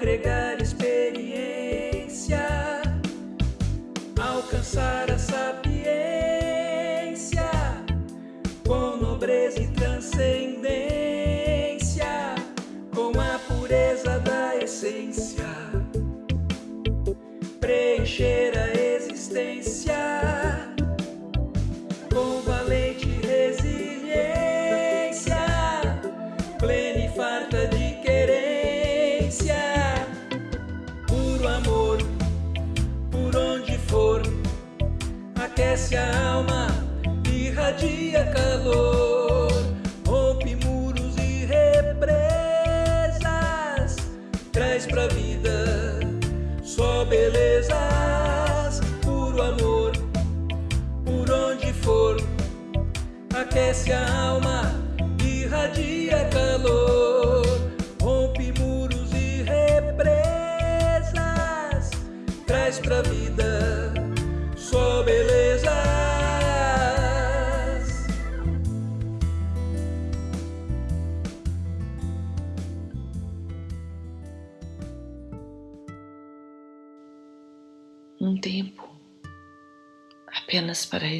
agregar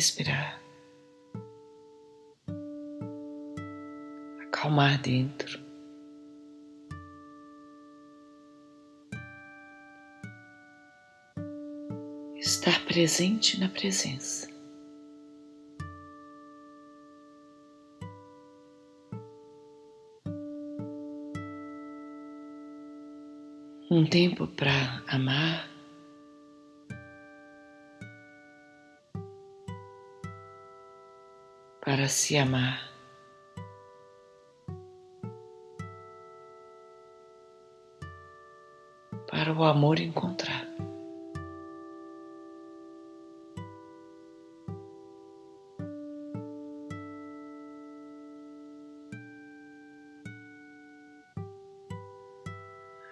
respirar, acalmar dentro. Estar presente na presença. Um tempo para amar, para se amar. Para o amor encontrar.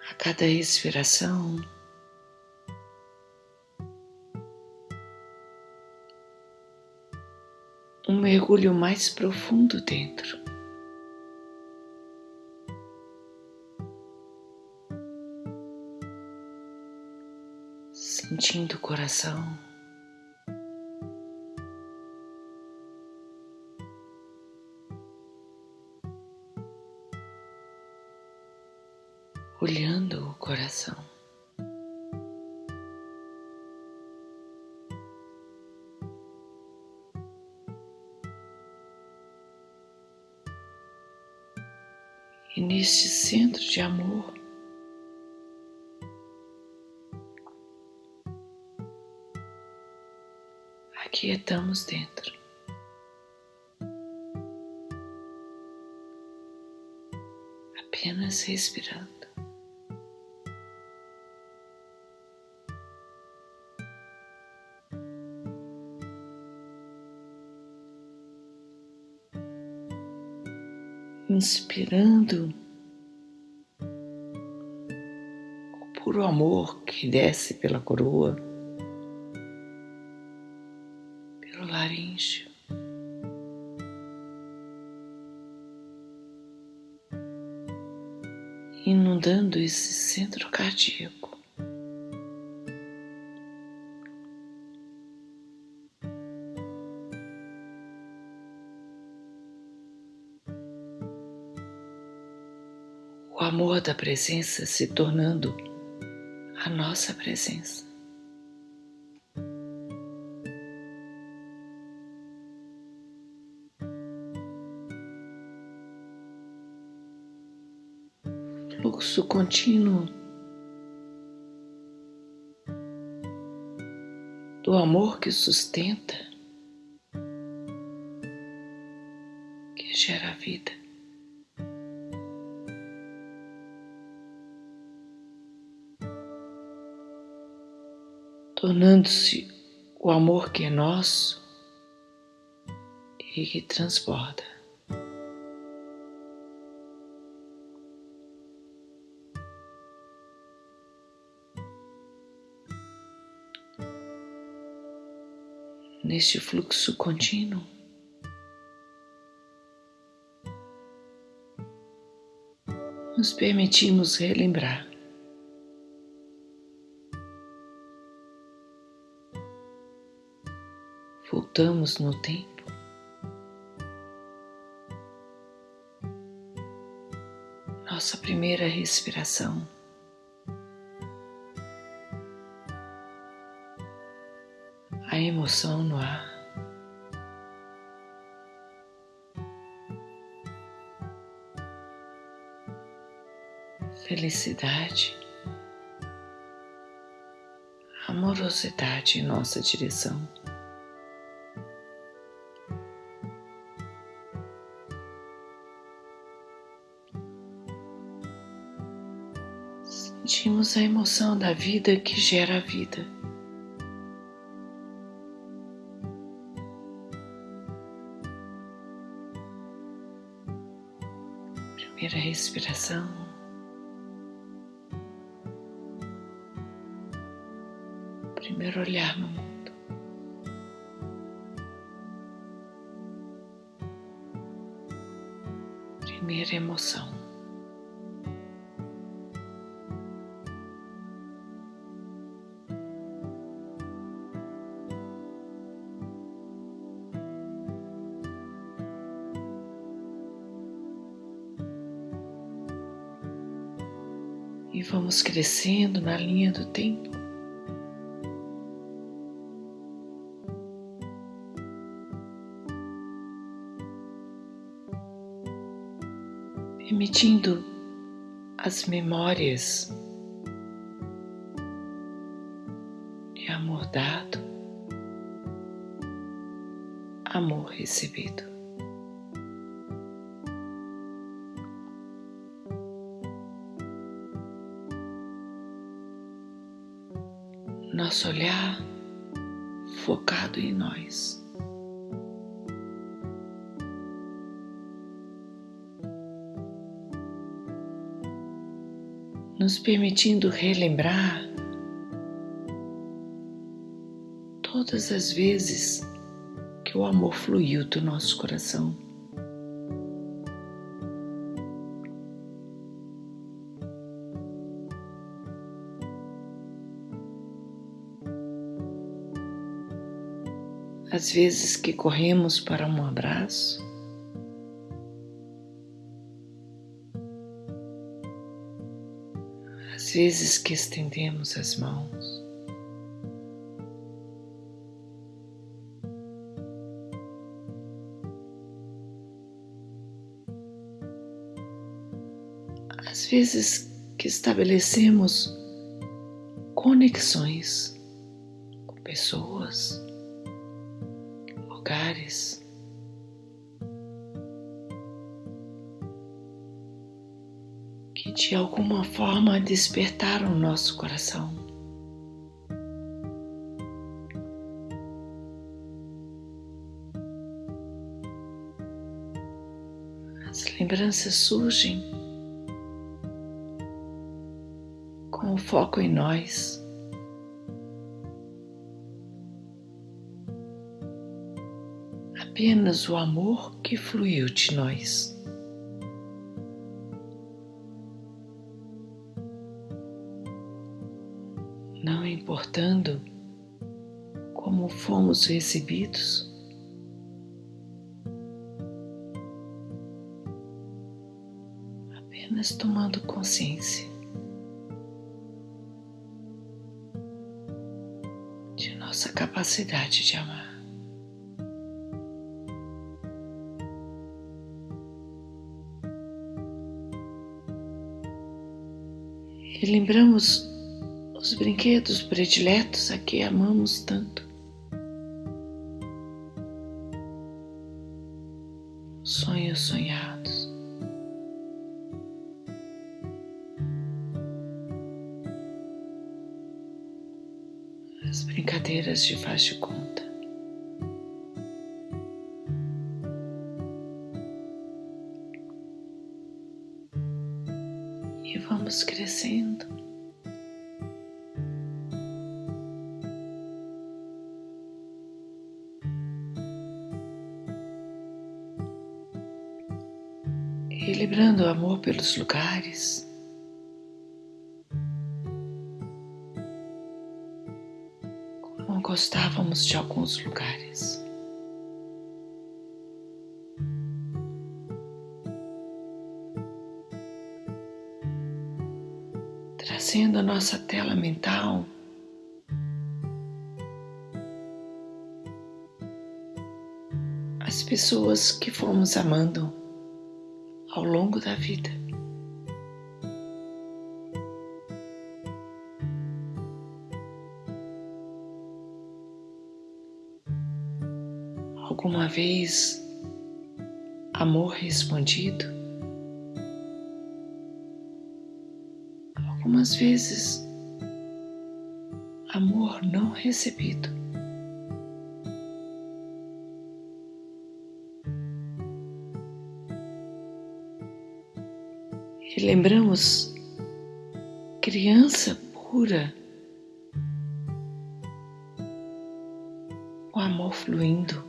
A cada respiração, mergulho mais profundo dentro. Sentindo o coração. Inspirando o puro amor que desce pela coroa, pelo laríngeo. Inundando esse centro cardíaco. Da presença se tornando a nossa presença. Fluxo contínuo do amor que sustenta, tornando-se o amor que é nosso e que transborda. Neste fluxo contínuo, nos permitimos relembrar voltamos no tempo. Nossa primeira respiração. A emoção no ar. Felicidade amorosidade em nossa direção. A emoção da vida que gera a vida. Primeira respiração. primeiro olhar no mundo. Primeira emoção. Vamos crescendo na linha do tempo. emitindo as memórias de amor dado, amor recebido. Nosso olhar focado em nós. nos permitindo relembrar todas as vezes que o amor fluiu do nosso coração. As vezes que corremos para um abraço, as vezes que estendemos as mãos. Às vezes que estabelecemos conexões de alguma forma despertaram o nosso coração. As lembranças surgem com o foco em nós. Apenas o amor que fluiu de nós. Recebidos. Apenas tomando consciência de nossa capacidade de amar. E lembramos os brinquedos prediletos a que amamos tanto. Sonhos sonhados. As brincadeiras de faz de conta. pelos lugares. Como gostávamos de alguns lugares. Trazendo a nossa tela mental as pessoas que fomos amando ao longo da vida. Vez, amor respondido, algumas vezes, amor não recebido. E lembramos criança pura, o amor fluindo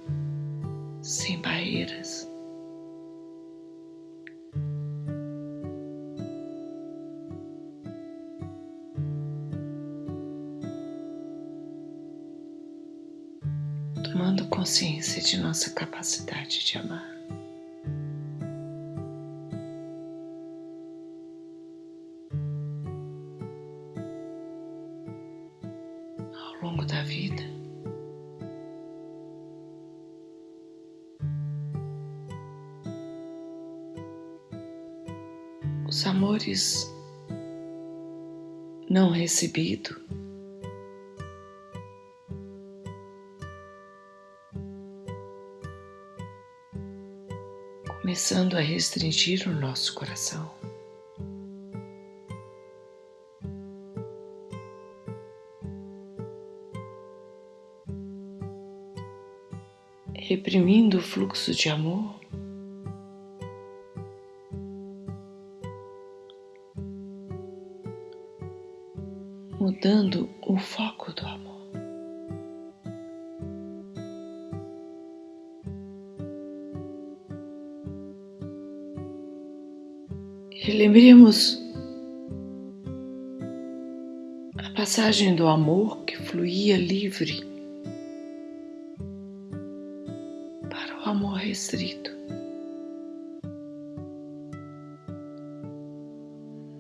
Tomando consciência de nossa capacidade de amar. Ao longo da vida. os amores não recebidos. Começando a restringir o nosso coração. Reprimindo o fluxo de amor. Lembremos a passagem do amor que fluía livre para o amor restrito.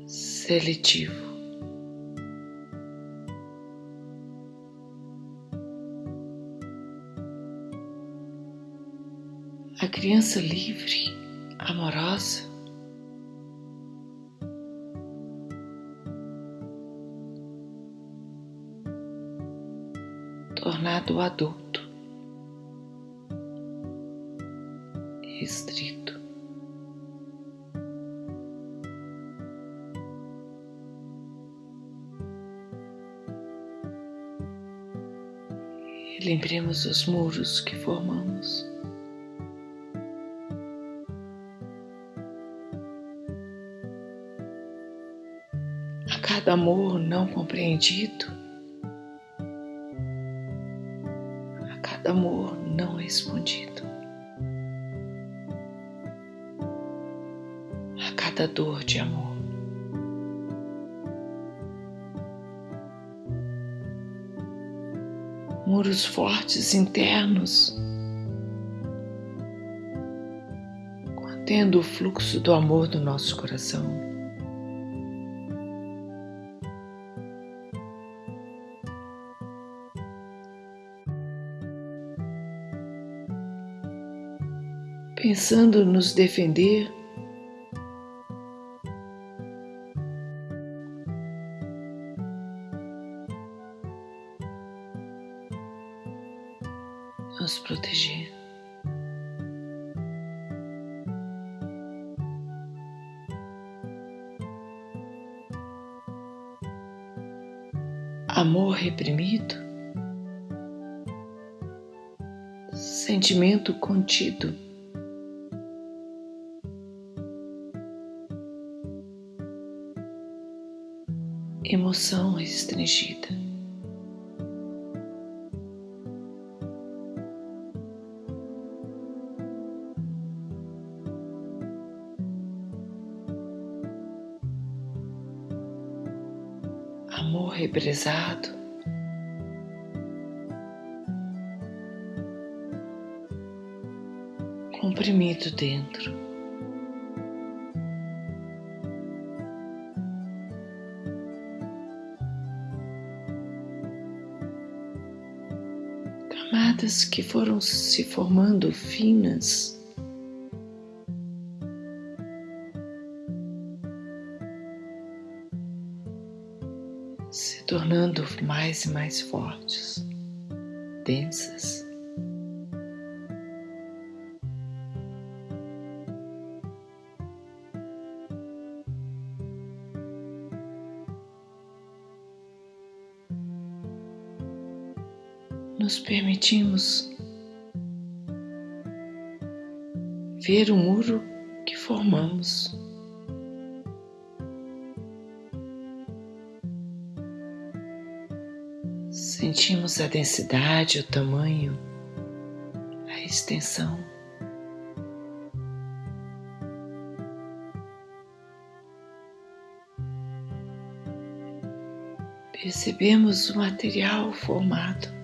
Seletivo. a criança livre, restrito. E lembremos os muros que formamos. a cada amor não compreendido, a cada amor não respondido, a cada dor de amor. Muros fortes internos, contendo o fluxo do amor do nosso coração. pensando nos defender, contido. emoção restringida. Amor represado. comprimido dentro. Camadas que foram se formando finas. Se tornando mais e mais fortes, densas. Ver o muro que formamos. Sentimos a densidade, o tamanho, a extensão. Percebemos o material formado.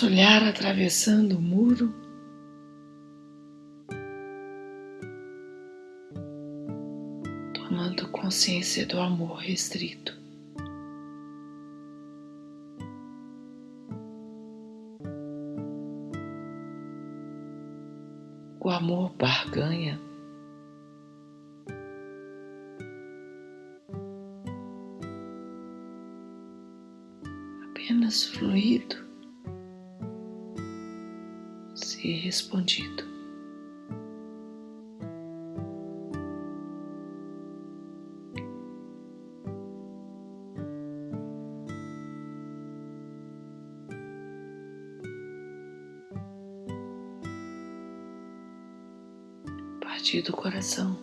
Nosso olhar atravessando o muro. Tomando consciência do amor restrito. O amor barganha apenas fluido, respondido. Partir do coração.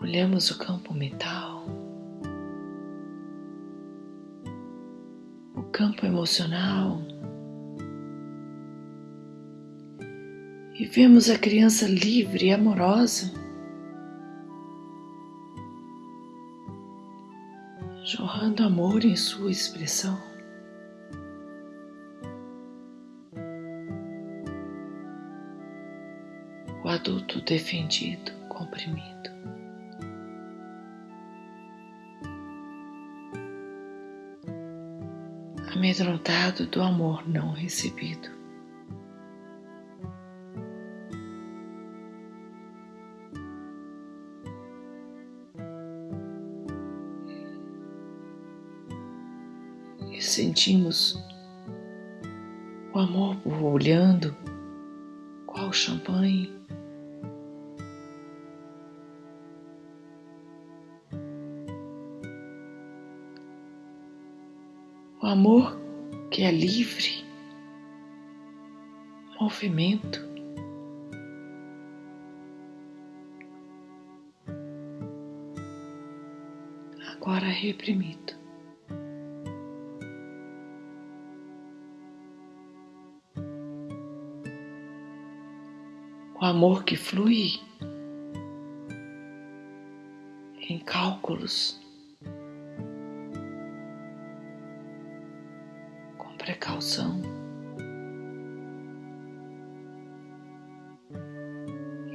Olhamos o campo mental, campo emocional e vemos a criança livre e amorosa jorrando amor em sua expressão. O adulto defendido, comprimido. Amedrontado do amor não recebido. E sentimos o amor borbulhando, qual champanhe. Amor que é livre, movimento. Agora reprimido. O amor que flui em cálculos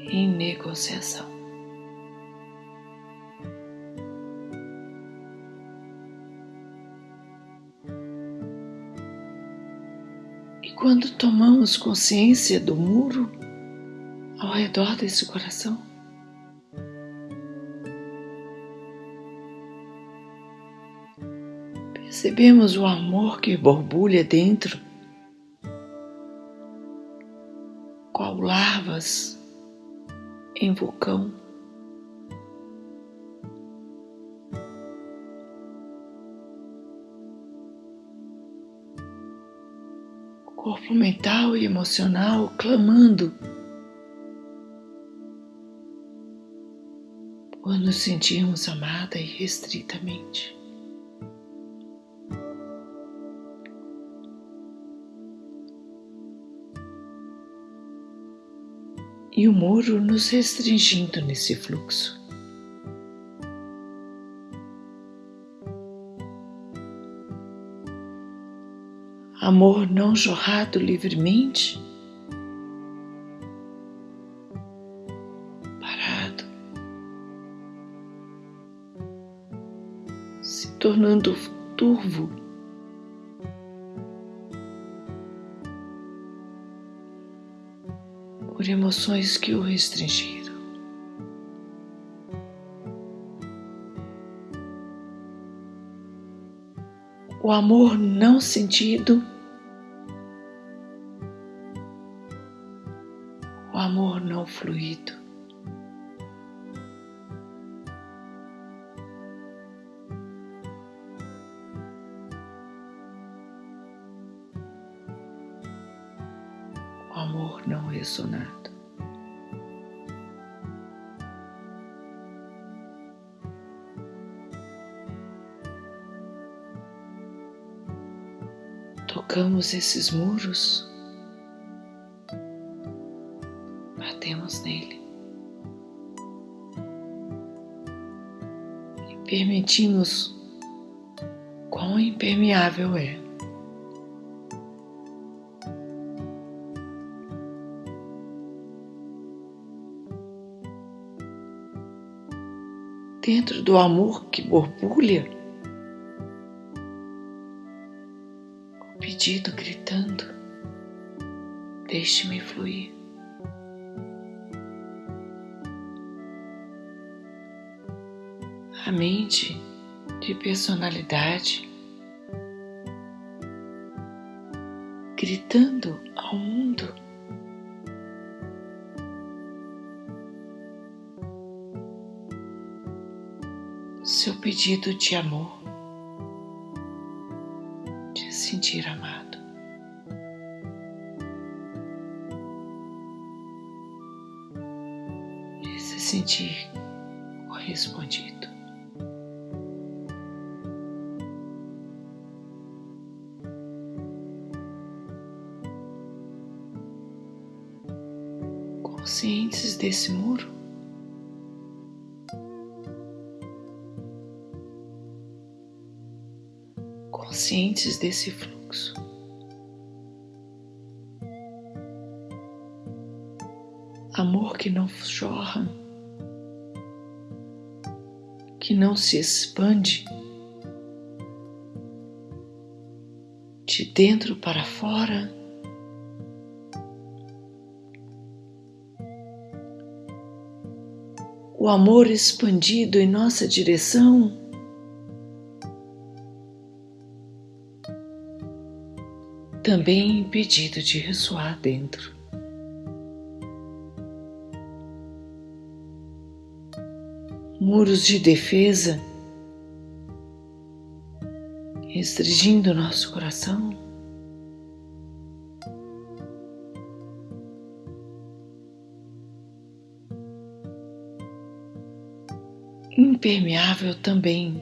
em negociação. E quando tomamos consciência do muro ao redor desse coração, percebemos o amor que borbulha dentro, qual larvas em vulcão. Corpo mental e emocional clamando. Por nos sentirmos amada e o muro nos restringindo nesse fluxo. amor não jorrado livremente, parado, se tornando turvo. Emoções que o restringiram. o amor não sentido, o amor não fluído. Amor não ressonado. Tocamos esses muros, batemos nele e permitimos quão impermeável é. Dentro do amor que borbulha, pedido gritando: Deixe-me fluir. A mente de personalidade gritando ao mundo. Seu pedido de amor Desse muro, conscientes desse fluxo. Amor que não jorra, que não se expande de dentro para fora. O amor expandido em nossa direção também impedido de ressoar dentro. Muros de defesa restringindo nosso coração. Impermeável também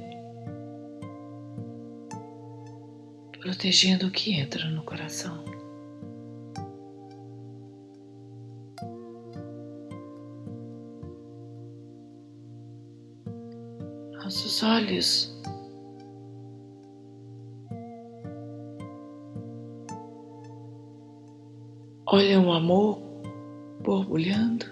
protegendo o que entra no coração. Nossos olhos olham o amor borbulhando.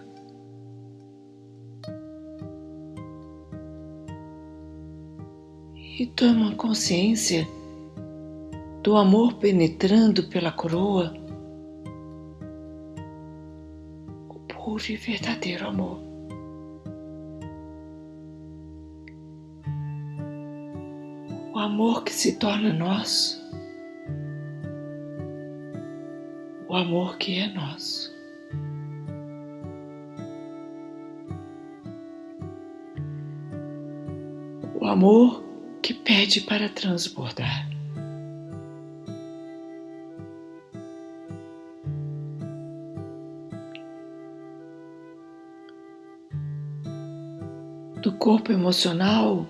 Tomam consciência do amor penetrando pela coroa, o puro e verdadeiro amor. O amor que se torna nosso, o amor que é nosso. O amor que pede para transbordar. do corpo emocional.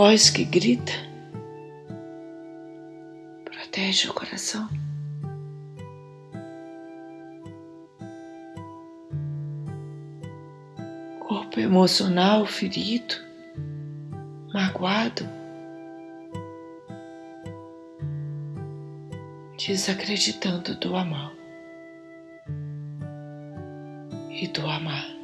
Voz que grita Protege o coração. Corpo emocional ferido, magoado, desacreditando do amor e do amar.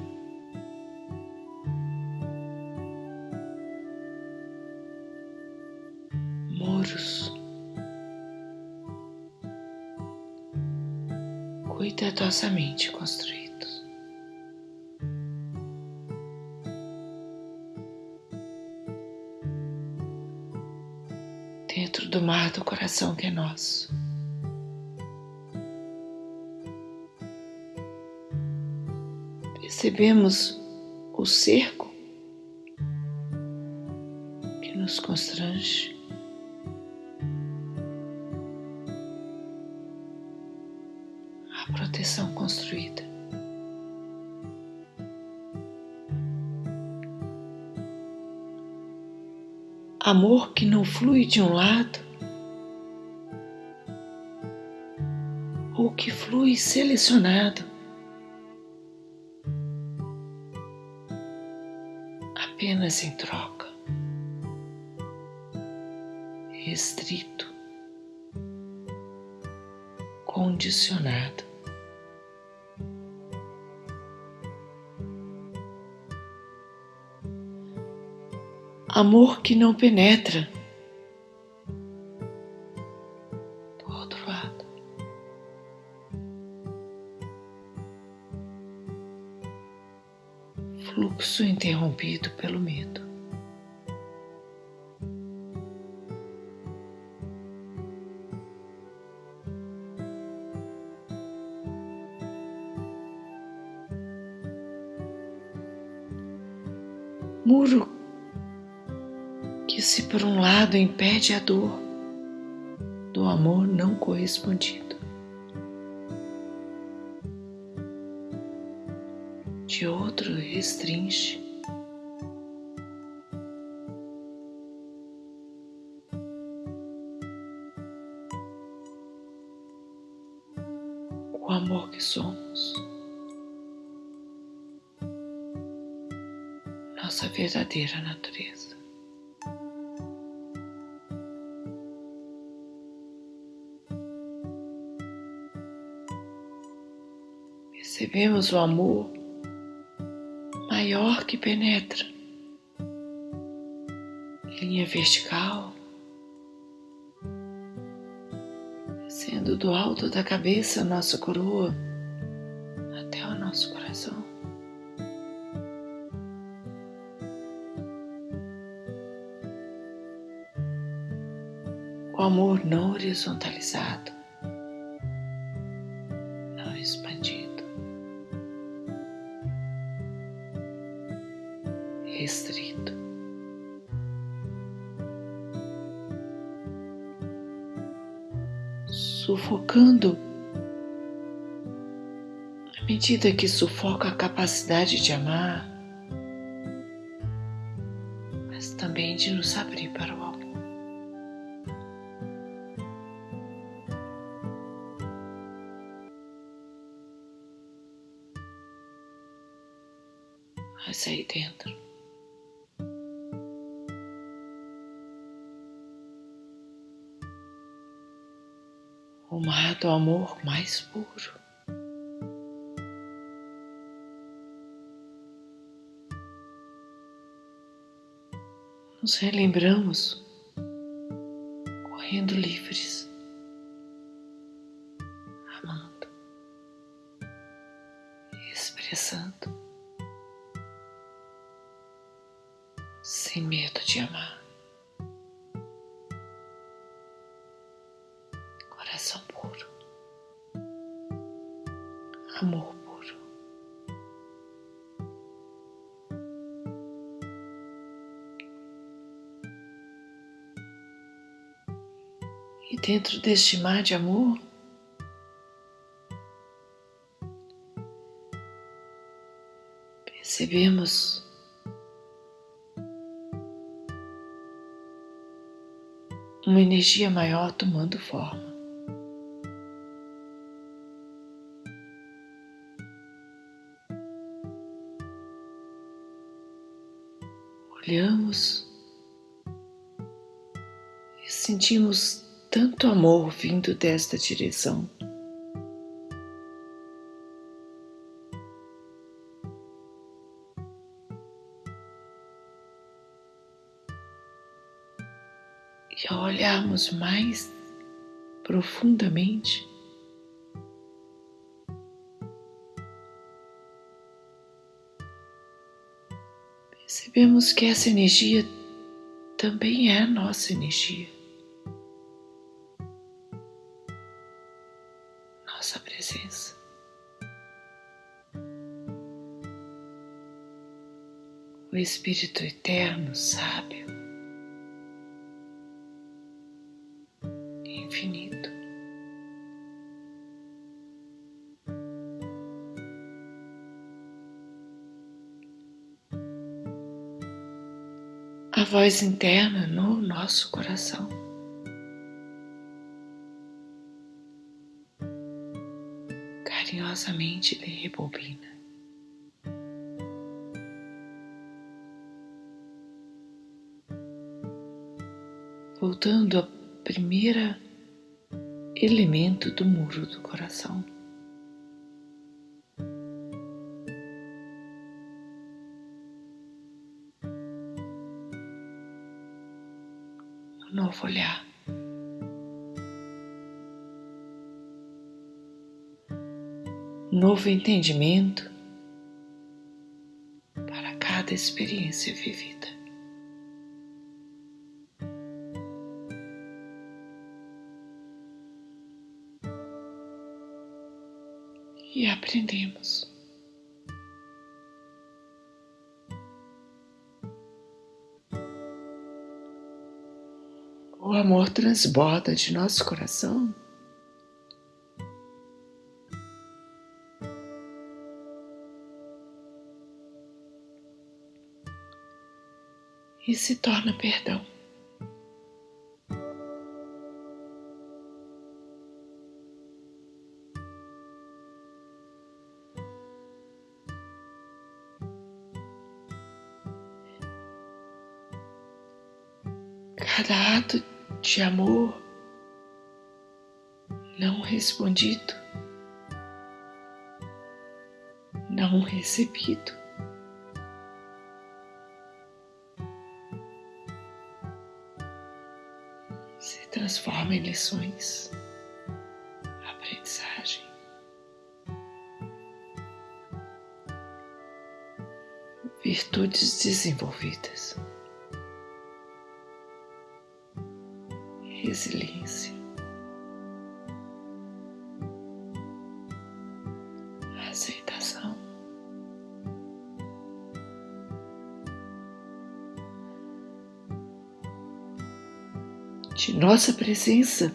Cuidadosamente construídos. Dentro do mar do coração que é nosso. Percebemos o cerco que nos constrange. Amor que não flui de um lado ou que flui selecionado. apenas em troca, restrito, condicionado. Amor que não penetra. Do outro lado. Fluxo interrompido pelo medo. Impede a dor do amor não correspondido, de outro restringe. O amor que somos, nossa verdadeira natureza. Percebemos o amor maior que penetra, linha vertical, sendo do alto da cabeça nossa coroa até o nosso coração. O amor não horizontalizado, medida que sufoca a capacidade de amar, relembramos dentro deste mar de amor, percebemos uma energia maior tomando forma. Olhamos e sentimos tanto amor vindo desta direção. E ao olharmos mais profundamente, percebemos que essa energia também é a nossa energia. Espírito Eterno, sábio, infinito. A voz interna no nosso coração. Carinhosamente lhe rebobina. Voltando à primeira elemento do muro do coração. Um novo olhar. Um novo entendimento para cada experiência vivida. E aprendemos. O amor transborda de nosso coração. E se torna perdão. De amor não respondido, não recebido. Se transforma em lições, aprendizagem. Virtudes desenvolvidas. Resiliência, aceitação, de nossa presença.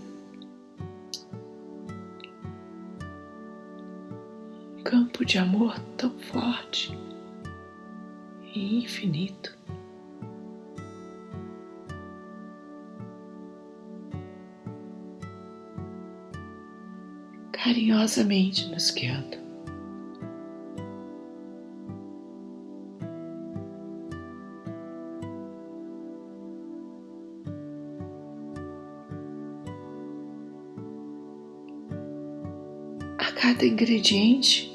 Carinhosamente nos guiando. A cada ingrediente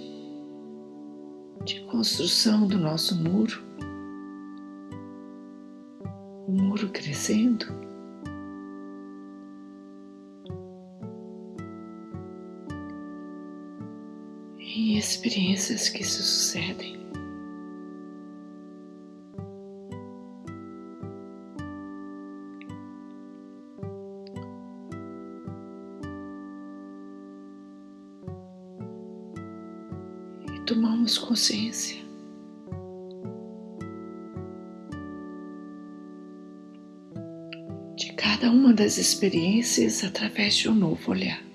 de construção do nosso muro, o muro crescendo experiências que se sucedem. E tomamos consciência. de Cada uma das experiências através de um novo olhar.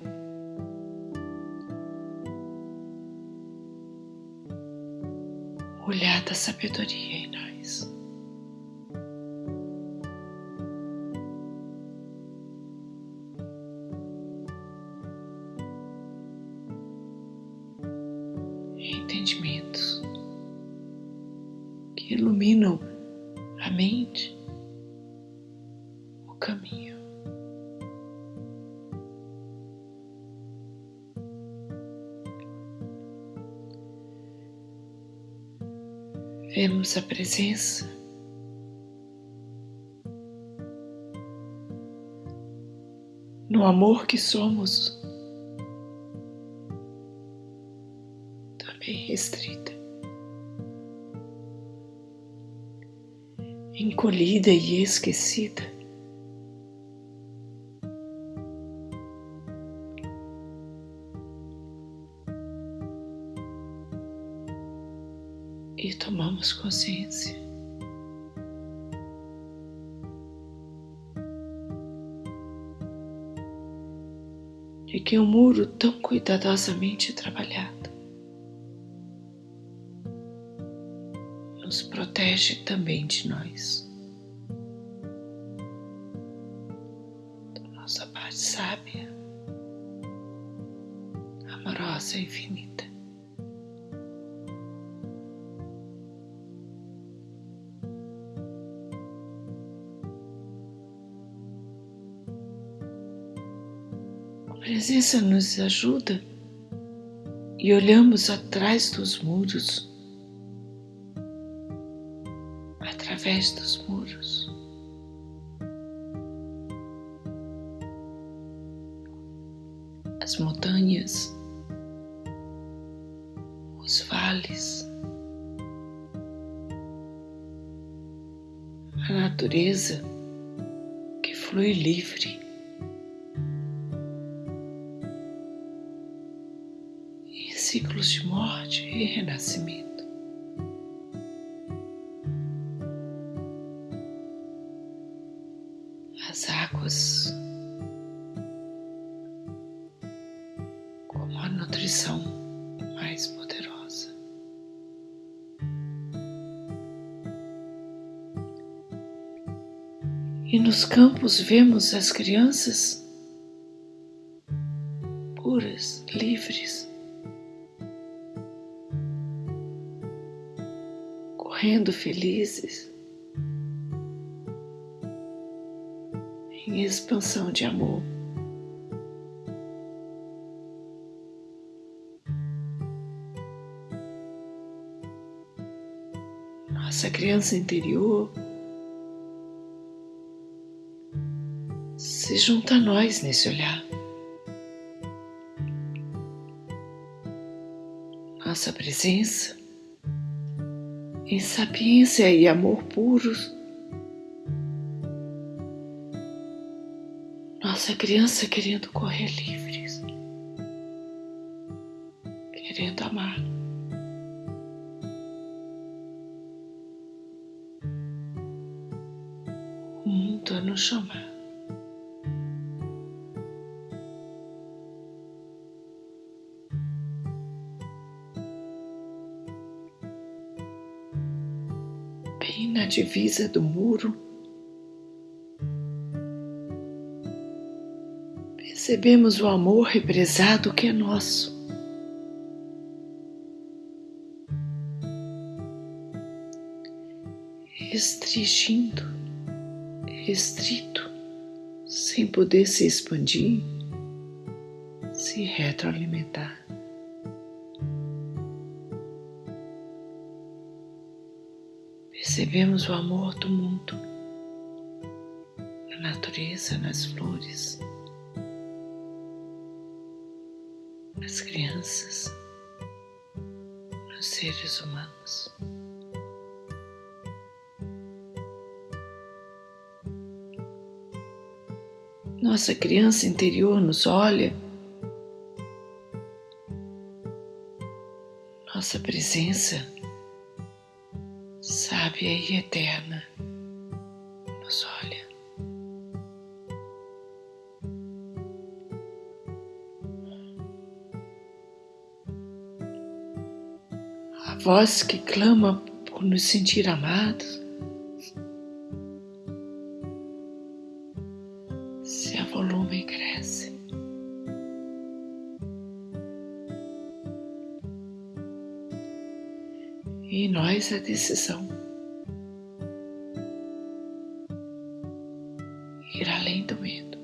Presença no amor que somos, também restrita, encolhida e esquecida. E tomamos consciência. De que um muro tão cuidadosamente trabalhado nos protege também de nós, nos ajuda e olhamos atrás dos muros, através dos muros. Vemos as crianças puras, livres correndo felizes em expansão de amor. Nossa criança interior se junta a nós nesse olhar. Nossa presença em sapiência e amor puros. Nossa criança querendo correr livres, divisa do muro, percebemos o amor represado que é nosso. Restringindo, restrito, sem poder se expandir, se retroalimentar. Percebemos o amor do mundo, na natureza, nas flores, nas crianças, nos seres humanos. Nossa criança interior nos olha, nossa presença sábia e eterna nos olha. A voz que clama por nos sentir amados E em nós a decisão. Ir além do medo.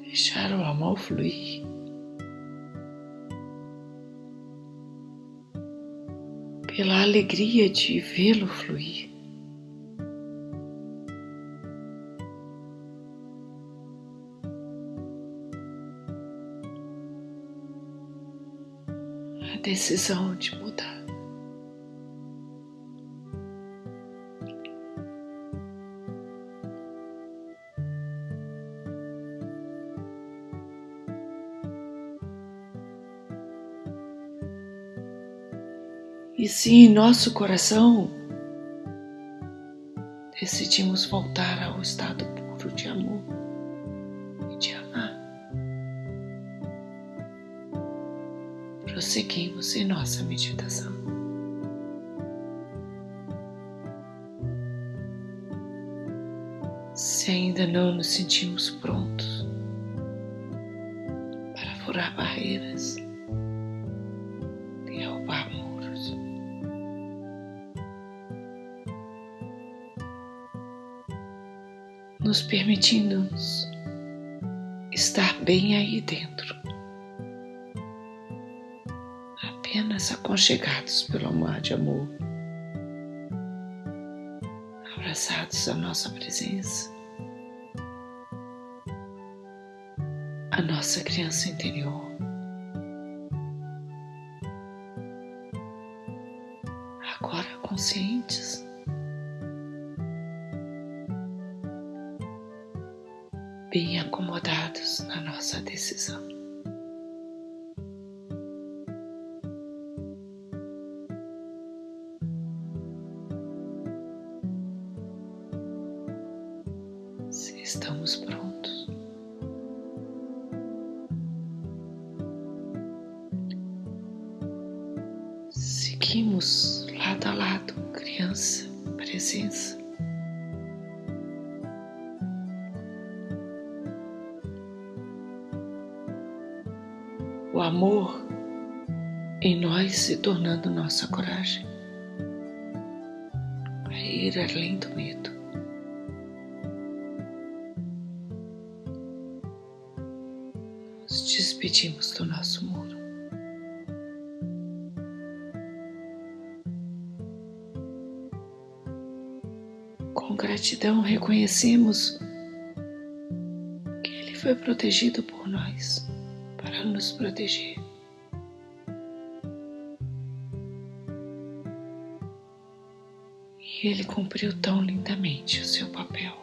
Deixar o amor fluir. Pela alegria de vê-lo fluir. Decisão de mudar. E se em nosso coração decidimos voltar ao estado puro de amor prosseguimos em nossa meditação. Se ainda não nos sentimos prontos para furar barreiras, derrubar muros, nos permitindo-nos estar bem aí dentro apenas aconchegados pelo mar de amor, abraçados à nossa presença, a nossa criança interior. Agora conscientes, reconhecemos que Ele foi protegido por nós para nos proteger. E Ele cumpriu tão lindamente o seu papel.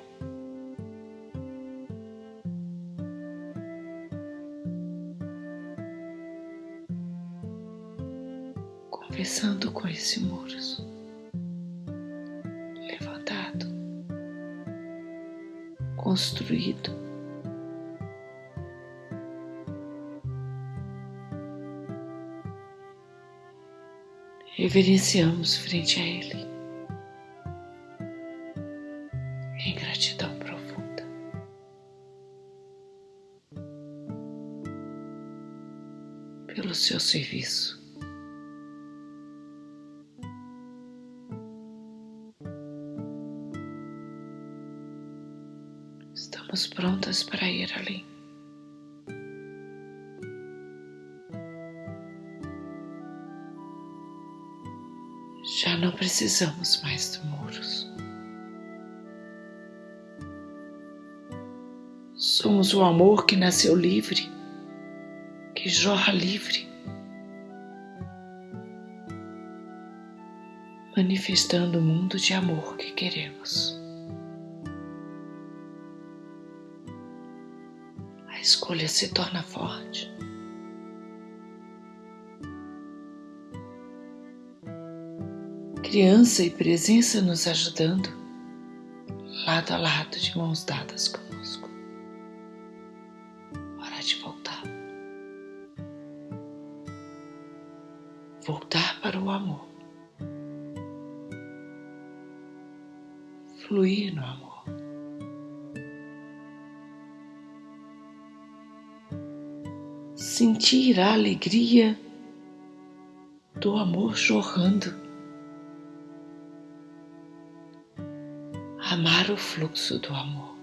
conversando com esse muro construído. Reverenciamos frente a Ele em gratidão profunda. Pelo seu serviço. Precisamos mais de muros. Somos o amor que nasceu livre, que jorra livre, manifestando o mundo de amor que queremos. A escolha se torna forte. criança e presença nos ajudando, lado a lado, de mãos dadas conosco. Hora de voltar. Voltar para o amor. Fluir no amor. sentir a alegria do amor jorrando. O fluxo do amor.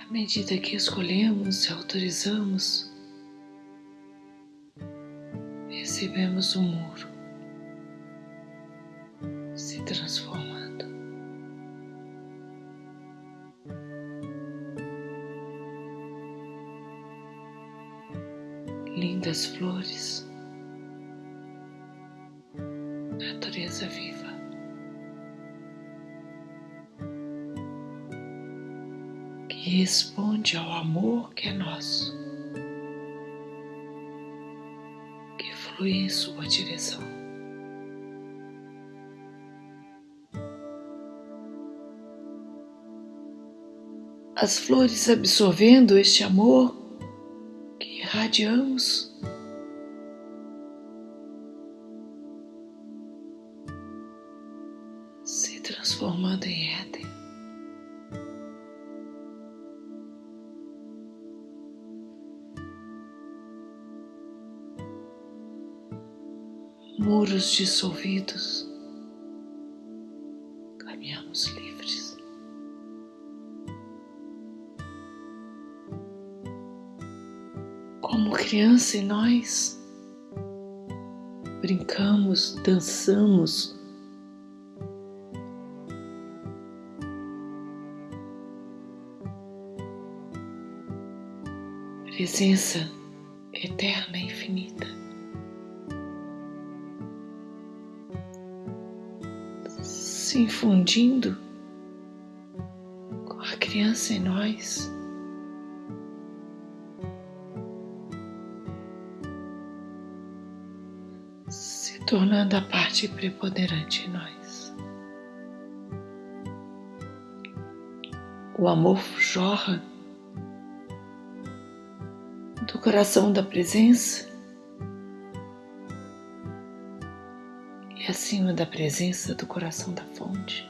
À medida que escolhemos e autorizamos, recebemos um muro se transformando. Lindas flores, natureza viva. Que responde ao amor que é nosso. flui em sua direção. As flores absorvendo este amor que irradiamos. Dissolvidos, caminhamos livres. Como criança em nós, brincamos, dançamos. Presença eterna e infinita. Se infundindo com a criança em nós. Se tornando a parte preponderante em nós. O amor jorra do coração da presença e acima da presença do coração da fonte.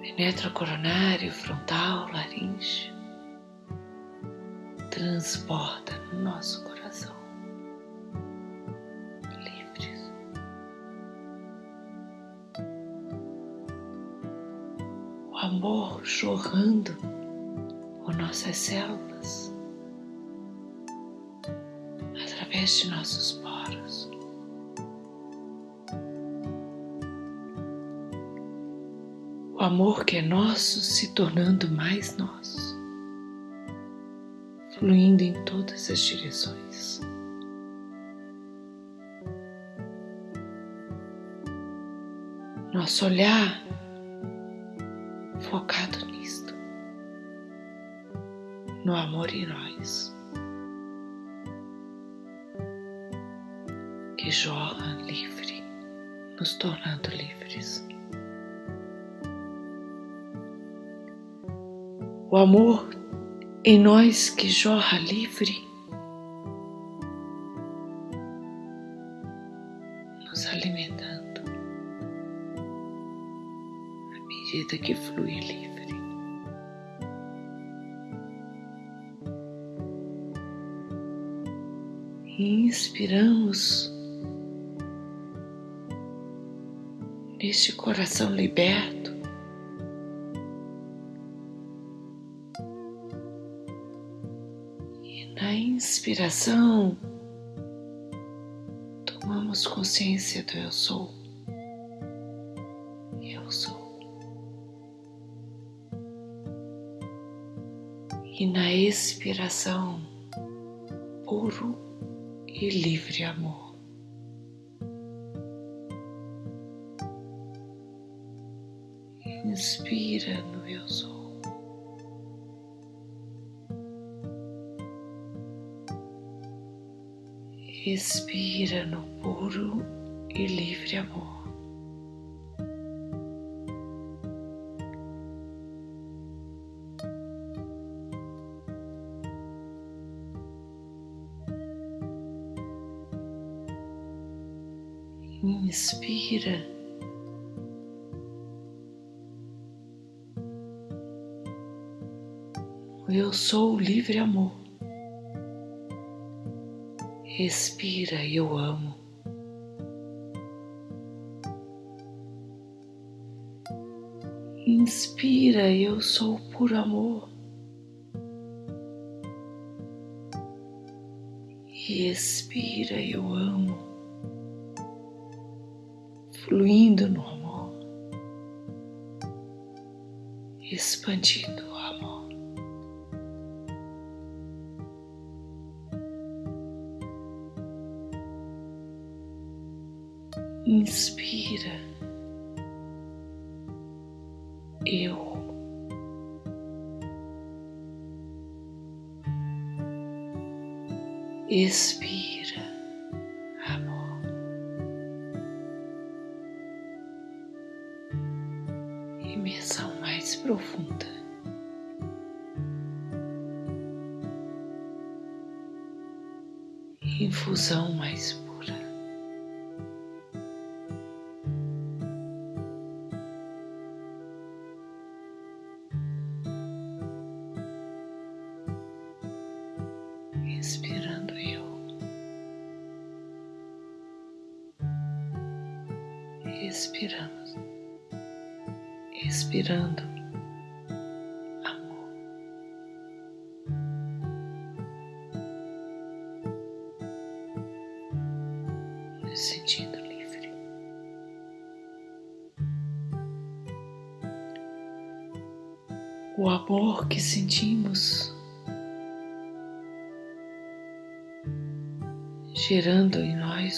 Penetra o coronário, frontal, laringe, transborda no nosso coração. Livres. O amor jorrando por nossas células através de nossos O amor que é nosso se tornando mais nosso, fluindo em todas as direções. Nosso olhar amor em nós que jorra livre nos alimentando à medida que flui livre. inspiramos neste coração liberto. E na inspiração, tomamos consciência do Eu Sou. Eu sou. E na expiração, puro e livre amor. Expira no puro e livre amor. Imersão mais profunda. Infusão mais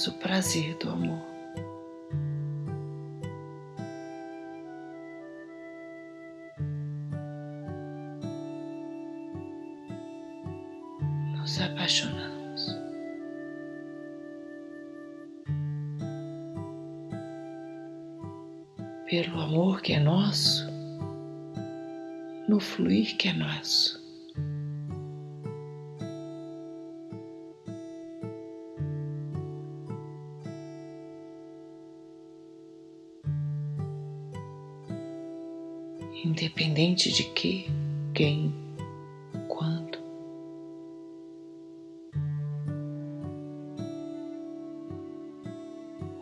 nós o prazer do amor. Nos apaixonamos. Pelo amor que é nosso, no fluir que é nosso. Que, quem, quando.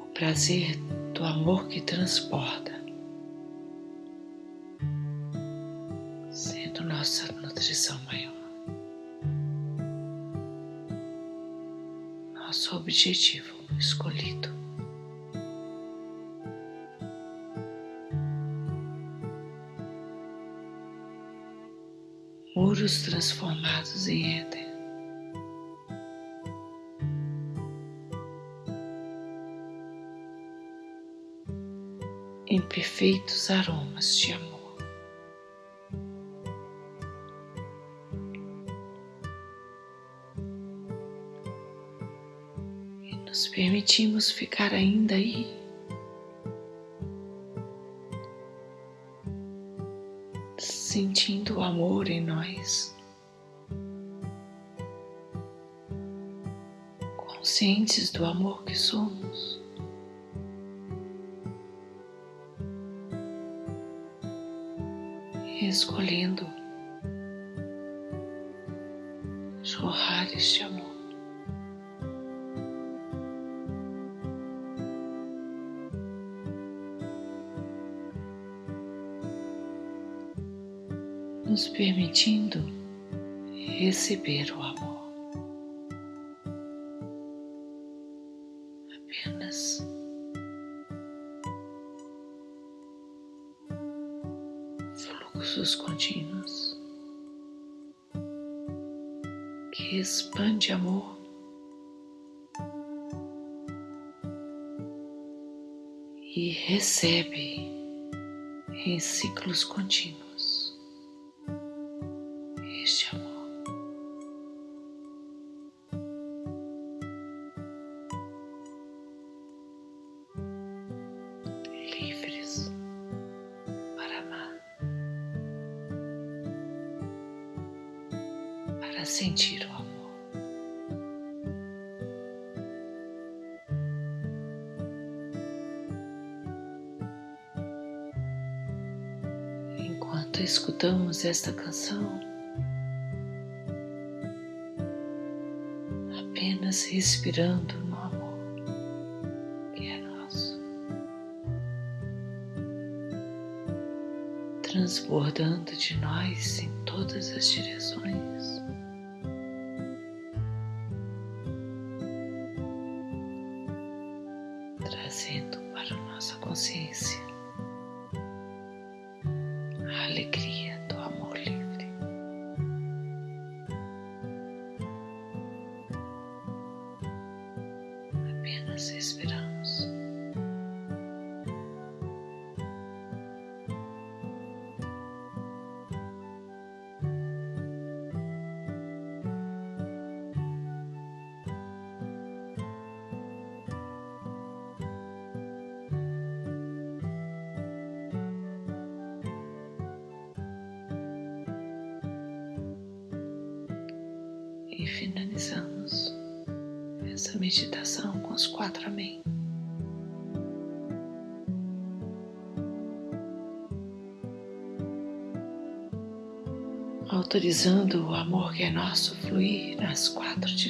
O prazer do amor que transporta, sendo nossa nutrição maior. Nosso objetivo escolhido. Muros transformados em éter. Em perfeitos aromas de amor. Nos permitimos ficar ainda aí. Sentindo o amor em nós, conscientes do amor que somos. Escolhendo receber o amor. Apenas fluxos contínuos que expande amor. E recebe em ciclos contínuos enquanto escutamos esta canção, apenas respirando no amor que é nosso, transbordando de nós em todas as direções.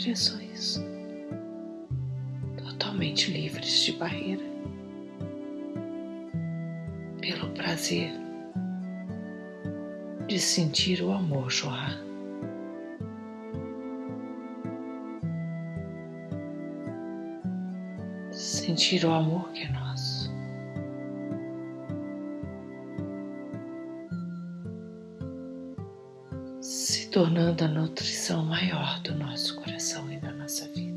direções, totalmente livres de barreira, pelo prazer de sentir o amor jorrar. Sentir o amor que é nosso. tornando a nutrição maior do nosso coração e da nossa vida.